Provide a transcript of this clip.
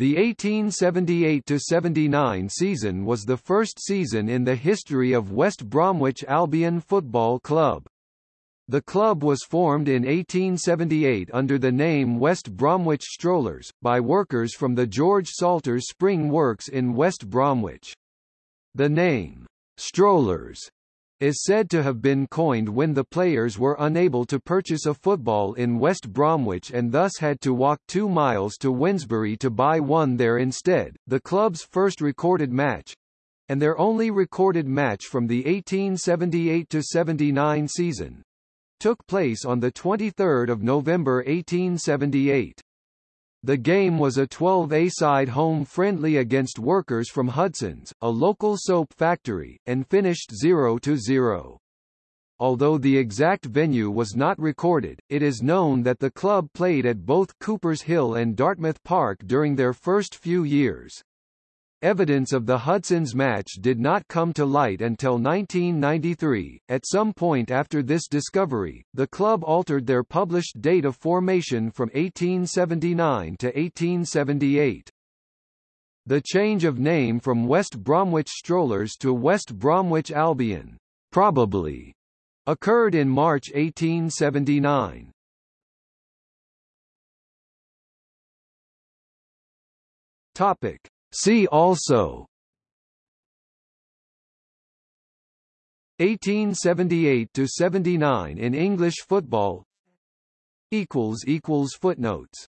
The 1878–79 season was the first season in the history of West Bromwich Albion Football Club. The club was formed in 1878 under the name West Bromwich Strollers, by workers from the George Salters Spring Works in West Bromwich. The name, Strollers, is said to have been coined when the players were unable to purchase a football in West Bromwich and thus had to walk two miles to Wednesbury to buy one there instead. The club's first recorded match and their only recorded match from the 1878-79 season took place on 23 November 1878. The game was a 12-a-side home friendly against workers from Hudson's, a local soap factory, and finished 0-0. Although the exact venue was not recorded, it is known that the club played at both Coopers Hill and Dartmouth Park during their first few years. Evidence of the Hudson's match did not come to light until 1993. At some point after this discovery, the club altered their published date of formation from 1879 to 1878. The change of name from West Bromwich Strollers to West Bromwich Albion probably occurred in March 1879. Topic See also. 1878 to 79 in English football. Equals equals footnotes